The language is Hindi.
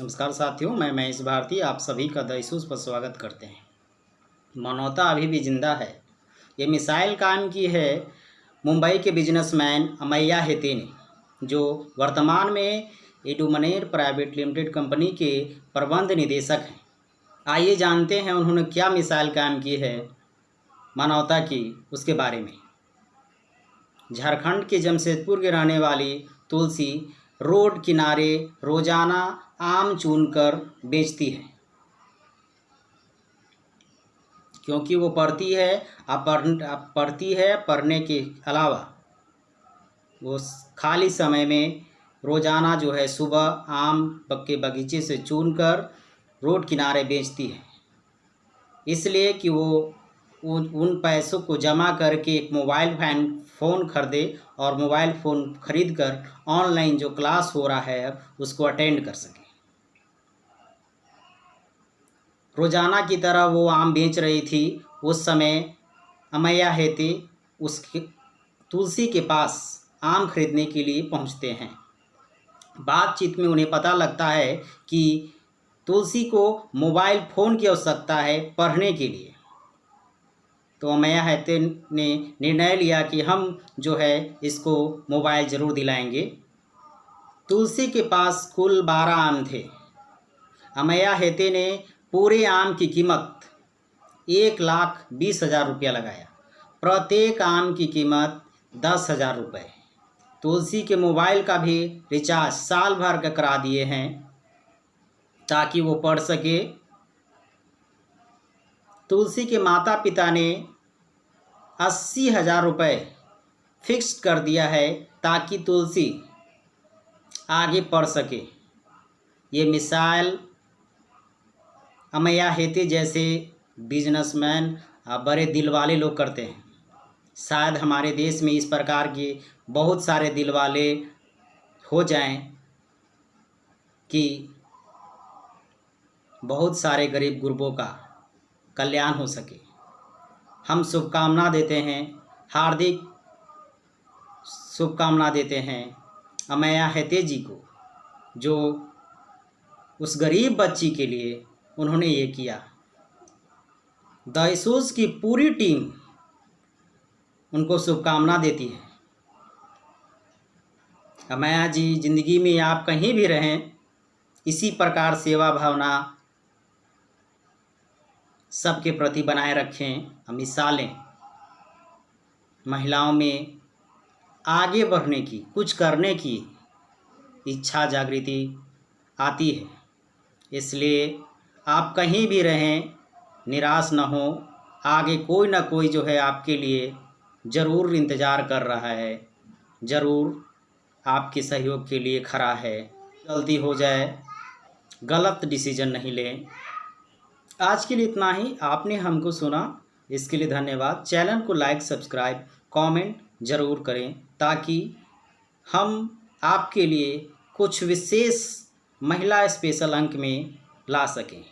नमस्कार साथियों, मैं महेश भारती, आप सभी का दईसूस पर स्वागत करते हैं। मानवता अभी भी ज़िंदा है। ये मिसाइल कायम की है मुंबई के बिजनेसमैन अमैया हेते ने जो वर्तमान में एडुमनेर प्राइवेट लिमिटेड कंपनी के प्रबंध निदेशक हैं। आइए जानते हैं उन्होंने क्या मिसाइल कायम की है मानवता की, उसके बारे में। झारखंड के जमशेदपुर के रहने वाली तुलसी रोड किनारे रोज़ाना आम चुनकर बेचती है। क्योंकि वो पढ़ती है अब पढ़ पढ़ती है पढ़ने के अलावा। वो खाली समय में रोज़ाना जो है सुबह आम के बगीचे से चुन कर रोड किनारे बेचती है। इसलिए कि वो उन पैसों को जमा करके एक मोबाइल फ़ैन, फ़ोन खरीदे और मोबाइल फ़ोन खरीद कर ऑनलाइन जो क्लास हो रहा है उसको अटेंड कर सके। रोज़ाना की तरह वो आम बेच रही थी। उस समय अमैया हेती उसके तुलसी के पास आम खरीदने के लिए पहुँचते हैं। बातचीत में उन्हें पता लगता है कि तुलसी को मोबाइल फ़ोन की आवश्यकता है पढ़ने के लिए। तो अमैया हेते ने निर्णय लिया कि हम जो है इसको मोबाइल ज़रूर दिलाएँगे। तुलसी के पास कुल बारह आम थे। अमैया हेते ने पूरे आम की कीमत एक लाख बीस हज़ार रुपया लगाया। प्रत्येक आम की कीमत दस हज़ार रुपये। तुलसी के मोबाइल का भी रिचार्ज साल भर का करा दिए हैं ताकि वो पढ़ सके। तुलसी के माता पिता ने अस्सी हज़ार रुपये फिक्स कर दिया है ताकि तुलसी आगे पढ़ सके। ये मिसाइल अमैया हेती जैसे बिजनेसमैन बड़े दिल वाले लोग करते हैं। शायद हमारे देश में इस प्रकार के बहुत सारे दिल वाले हो जाएँ कि बहुत सारे गरीब गुरबों का कल्याण हो सके। हम शुभकामना देते हैं। हार्दिक शुभकामना देते हैं अमैया हेते जी को, जो उस गरीब बच्ची के लिए उन्होंने ये किया। दाइसूस की पूरी टीम उनको शुभकामना देती है। अमैया जी, ज़िंदगी में आप कहीं भी रहें, इसी प्रकार सेवा भावना सबके प्रति बनाए रखें मिसालें। महिलाओं में आगे बढ़ने की, कुछ करने की इच्छा जागृति आती है। इसलिए आप कहीं भी रहें, निराश न हो, आगे कोई ना कोई जो है आपके लिए ज़रूर इंतज़ार कर रहा है। ज़रूर आपके सहयोग के लिए खड़ा है। गलती हो जाए, गलत डिसीज़न नहीं लें। आज के लिए इतना ही। आपने हमको सुना। इसके लिए धन्यवाद। चैनल को लाइक, सब्सक्राइब, कमेंट ज़रूर करें ताकि हम आपके लिए कुछ विशेष महिला स्पेशल अंक में ला सकें।